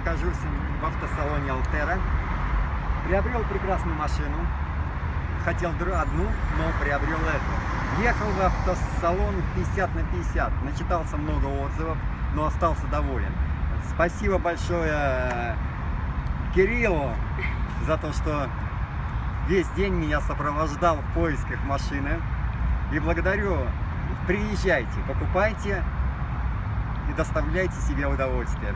нахожусь в автосалоне Алтера. Приобрел прекрасную машину. Хотел одну, но приобрел эту. Ехал в автосалон 50 на 50. Начитался много отзывов, но остался доволен. Спасибо большое э, Кириллу за то, что весь день меня сопровождал в поисках машины. И благодарю. Приезжайте, покупайте и доставляйте себе удовольствие.